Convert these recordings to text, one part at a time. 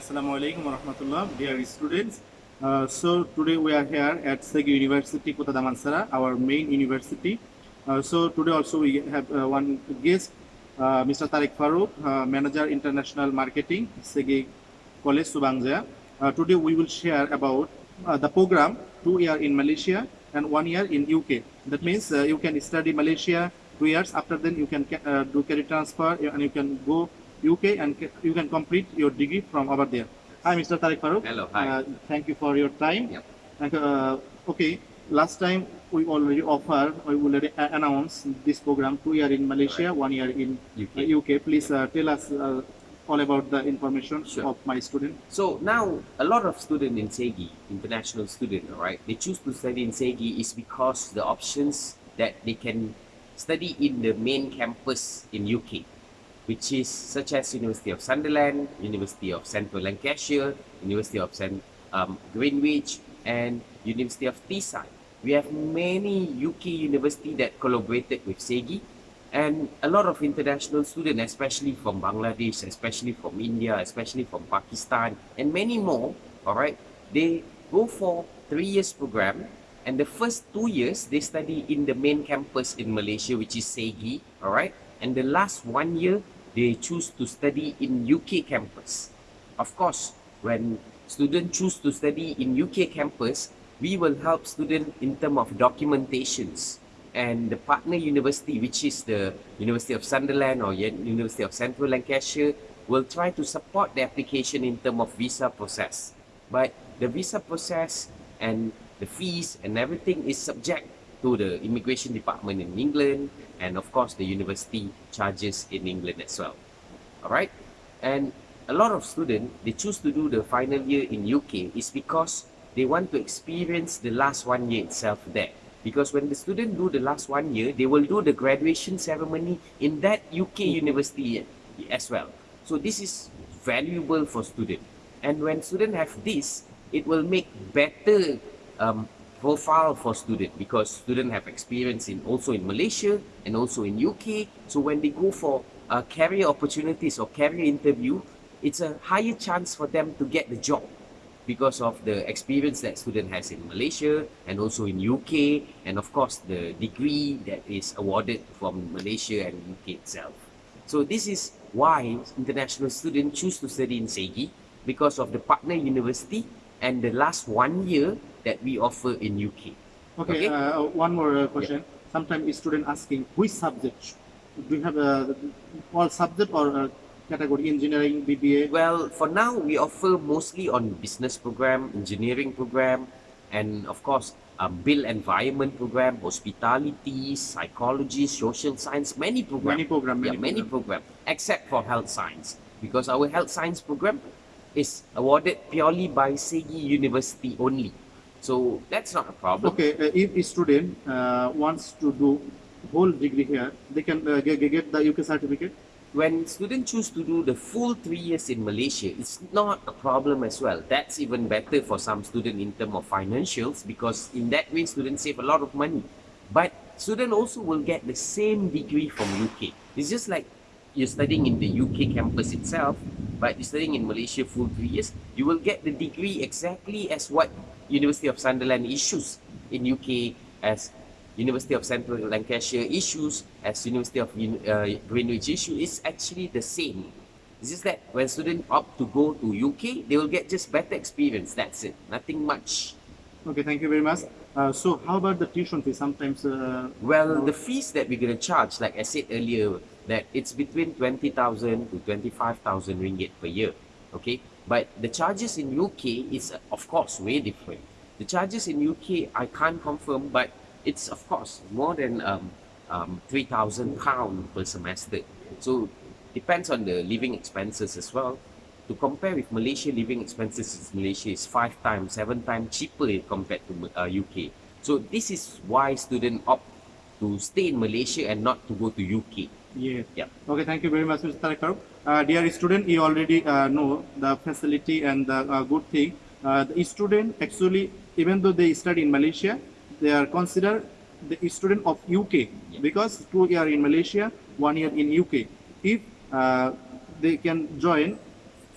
Assalamu alaikum warahmatullah, dear students. Uh, so today we are here at Segi University Kota Damansara, our main university. Uh, so today also we have uh, one guest, uh, Mr. Tariq Farooq, uh, Manager International Marketing, Segi College Subang Jaya. Uh, today we will share about the program two year in Malaysia and one year in UK. That means you can study Malaysia two years. After then you can do career transfer and you can go UK and you can complete your degree from over there. Hi, Mr. Tariq Farooq. Hello, hi. Uh, thank you for your time. Yep. And, uh, okay, last time we already offer, we already a- announced this program two year in Malaysia, one year in UK. uh, UK. Please uh, tell us uh, all about the information Sure. of my student. So now a lot of students in Segi, international student, right? They choose to study in Segi is because the options that they can study in the main campus in UK, which is such as University of Sunderland, University of Central Lancashire, University of St. Um, Greenwich, and University of Teesside. We have many UK university that collaborated with Segi, and a lot of international students, especially from Bangladesh, especially from India, especially from Pakistan, and many more, all right, they go for three years program, and the first two years they study in the main campus in Malaysia, which is Segi, all right, and the last one year they choose to study in UK campus. Of course, when students choose to study in UK campus, we will help students in terms of documentations and the partner university, which is the University of Sunderland or University of Central Lancashire, will try to support the application in terms of visa process. But the visa process and the fees and everything is subject to the immigration department in England and of course the university charges in England as well. Alright? And a lot of students they choose to do the final year in UK is because they want to experience the last one year itself there. Because when the student do the last one year, they will do the graduation ceremony in that UK university as well. So this is valuable for student. And when student have this, it will make better um, profile for student because student have experience in also in Malaysia and also in UK. So when they go for uh, career opportunities or career interview, it's a higher chance for them to get the job because of the experience that student has in Malaysia and also in UK and of course the degree that is awarded from Malaysia and UK itself. So this is why international students choose to study in Segi because of the partner university and the last one year that we offer in UK. Okay, Okay. Uh, one more uh, question. Sometimes a student asking which subject? Do you have uh, all subject or uh, category engineering, BBA? Well, for now we offer mostly on business program, engineering program, and of course um, build environment program, hospitality, psychology, social science, many program. Many program, yeah, many many program, except for health science because our health science program is awarded purely by Segi University only. So that's not a problem. Okay, uh, if a student uh, wants to do whole degree here, they can uh, get, get the UK certificate. when students choose to do the full three years in Malaysia, it's not a problem as well. That's even better for some student in terms of financials because in that way students save a lot of money. But student also will get the same degree from UK. It's just like you're studying in the UK campus itself, but you're studying in Malaysia full three years, you will get the degree exactly as what University of Sunderland issues in UK as University of Central Lancashire issues as University of uh, Greenwich issue is actually the same. It's just that when students opt to go to UK, they will get just better experience. That's it. Nothing much. Okay, thank you very much. Uh, so how about the tuition fee? Sometimes uh, Well, the fees that we're gonna charge, like I said earlier, that it's between twenty thousand to twenty-five thousand ringgit per year. Okay, but the charges in UK is of course way different. The charges in UK I can't confirm, but it's of course more than um, um, three thousand pound per semester. So depends on the living expenses as well. To compare with Malaysia, living expenses in Malaysia is five times, seven times cheaper compared to uh, UK. So this is why students opt to stay in Malaysia and not to go to UK. yeah. Yeah. Okay, thank you very much, Mr. Uh, dear student, you already uh, know the facility and the uh, good thing. Uh, the student actually, even though they study in Malaysia, they are considered the student of UK because two year in Malaysia, one year in UK. If uh, they can join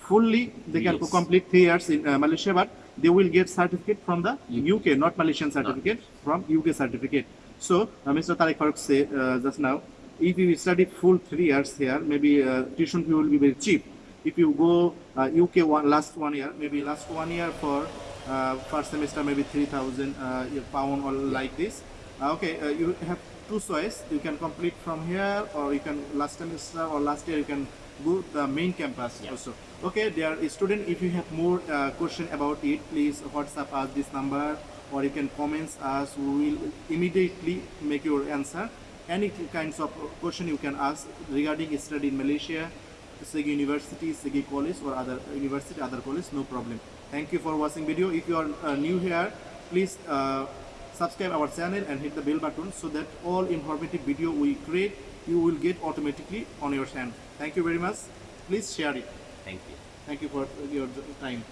fully they can complete three years in uh, Malaysia, but they will get certificate from the UK, not Malaysian certificate, from UK certificate. So uh, Mr. Tariq Farooq said uh, just now, if you study full three years here, maybe uh, tuition fee will be very cheap. If you go uh, UK one last one year, maybe last one year for uh, first semester maybe three thousand uh, pound or like this. Uh, okay, uh, you have two choice. You can complete from here, or you can last semester or last year you can go the main campus Yeah. also. Okay, there is student. If you have more question about it, please WhatsApp us this number, or you can comments us. We will immediately make your answer. Any kinds of question you can ask regarding study in Malaysia, Segi University, Segi College, or other university, other college, no problem. Thank you for watching video. If you are uh, new here, please uh, subscribe our channel and hit the bell button so that all informative video we create you will get automatically on your channel. Thank you very much. Please share it. Thank you. Thank you for your time.